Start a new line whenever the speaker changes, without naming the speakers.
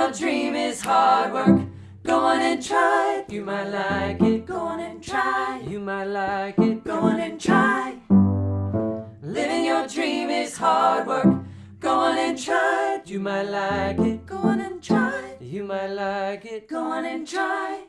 your dream is hard work. Go on and try. You might like it. Go on and try. You might like it. Go on and try. Living your dream is hard work. Go on and try. You might like it. Go on and try. You might like it. Go on and try.